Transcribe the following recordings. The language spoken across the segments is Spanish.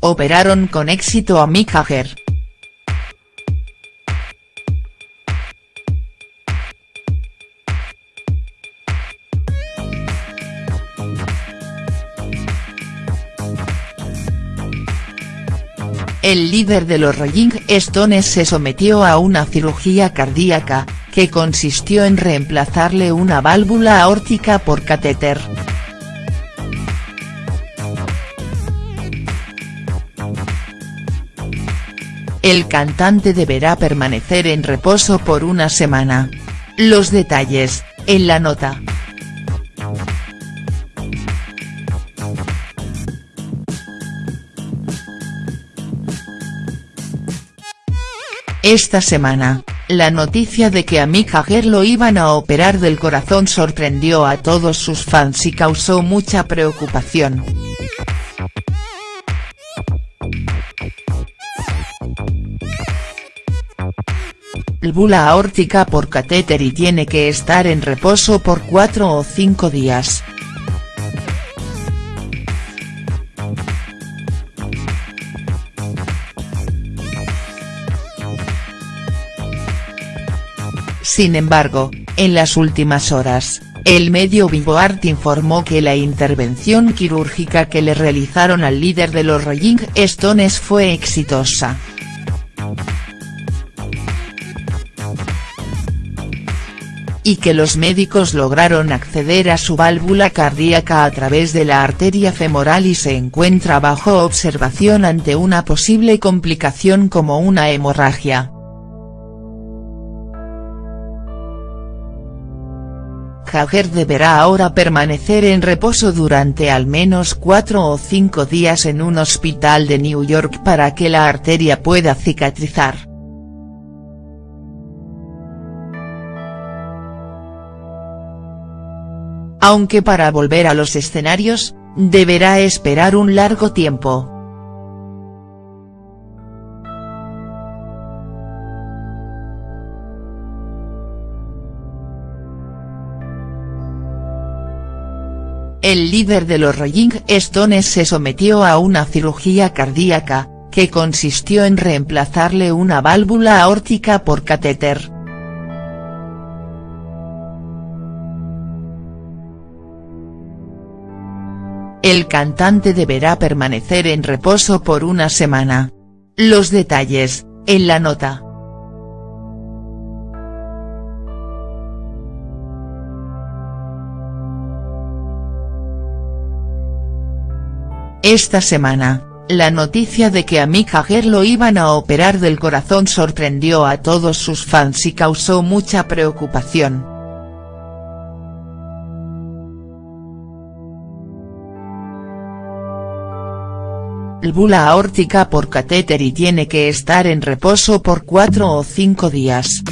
operaron con éxito a Mick Jagger. El líder de los Rolling Stones se sometió a una cirugía cardíaca, que consistió en reemplazarle una válvula aórtica por catéter. El cantante deberá permanecer en reposo por una semana. Los detalles, en la nota. Esta semana, la noticia de que a Mick Jagger lo iban a operar del corazón sorprendió a todos sus fans y causó mucha preocupación. Válvula aórtica por catéter y tiene que estar en reposo por 4 o 5 días. Sin embargo, en las últimas horas, el medio Art informó que la intervención quirúrgica que le realizaron al líder de los Rolling Stones fue exitosa. Y que los médicos lograron acceder a su válvula cardíaca a través de la arteria femoral y se encuentra bajo observación ante una posible complicación como una hemorragia. Jagger deberá ahora permanecer en reposo durante al menos cuatro o cinco días en un hospital de New York para que la arteria pueda cicatrizar. Aunque para volver a los escenarios, deberá esperar un largo tiempo. El líder de los Rolling Stones se sometió a una cirugía cardíaca, que consistió en reemplazarle una válvula aórtica por catéter. El cantante deberá permanecer en reposo por una semana. Los detalles, en la nota. Esta semana, la noticia de que a Mick Jagger lo iban a operar del corazón sorprendió a todos sus fans y causó mucha preocupación. Válvula aórtica por catéter y tiene que estar en reposo por 4 o 5 días.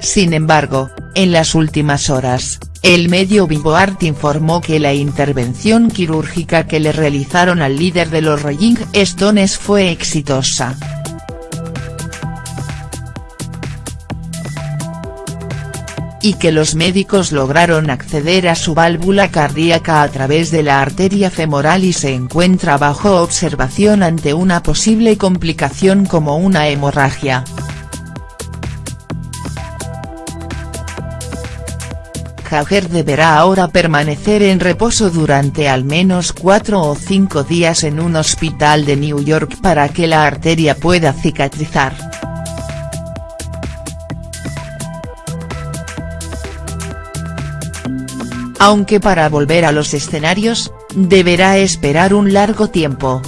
Sin embargo, en las últimas horas, el medio Art informó que la intervención quirúrgica que le realizaron al líder de los Rolling Stones fue exitosa. Y que los médicos lograron acceder a su válvula cardíaca a través de la arteria femoral y se encuentra bajo observación ante una posible complicación como una hemorragia. Jagger deberá ahora permanecer en reposo durante al menos cuatro o cinco días en un hospital de New York para que la arteria pueda cicatrizar. Aunque para volver a los escenarios, deberá esperar un largo tiempo.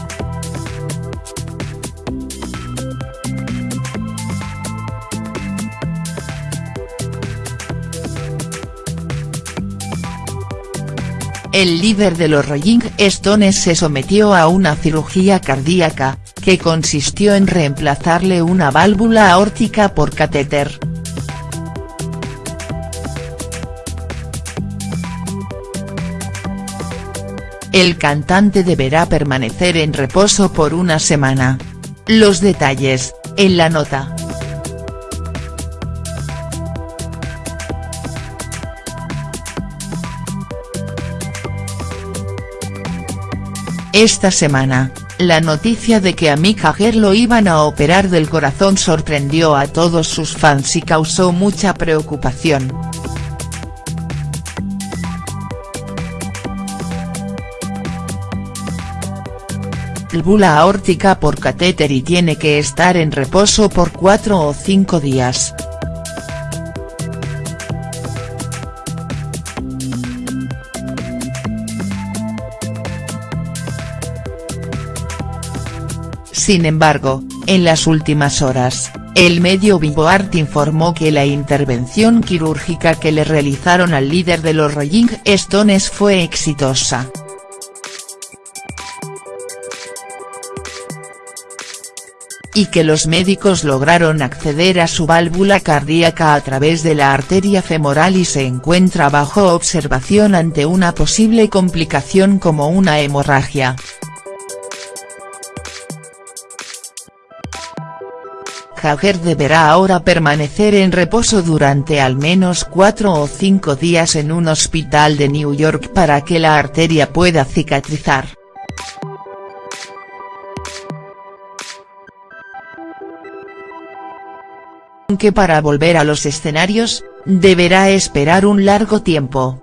El líder de los Rolling Stones se sometió a una cirugía cardíaca, que consistió en reemplazarle una válvula aórtica por catéter. el cantante deberá permanecer en reposo por una semana. Los detalles, en la nota. Esta semana, la noticia de que a Mick Jagger lo iban a operar del corazón sorprendió a todos sus fans y causó mucha preocupación. Bula aórtica por catéter y tiene que estar en reposo por 4 o 5 días. Sin embargo, en las últimas horas, el medio Vivoart informó que la intervención quirúrgica que le realizaron al líder de los Rolling Stones fue exitosa. Y que los médicos lograron acceder a su válvula cardíaca a través de la arteria femoral y se encuentra bajo observación ante una posible complicación como una hemorragia. Jagger deberá ahora permanecer en reposo durante al menos cuatro o cinco días en un hospital de New York para que la arteria pueda cicatrizar. Aunque para volver a los escenarios, deberá esperar un largo tiempo.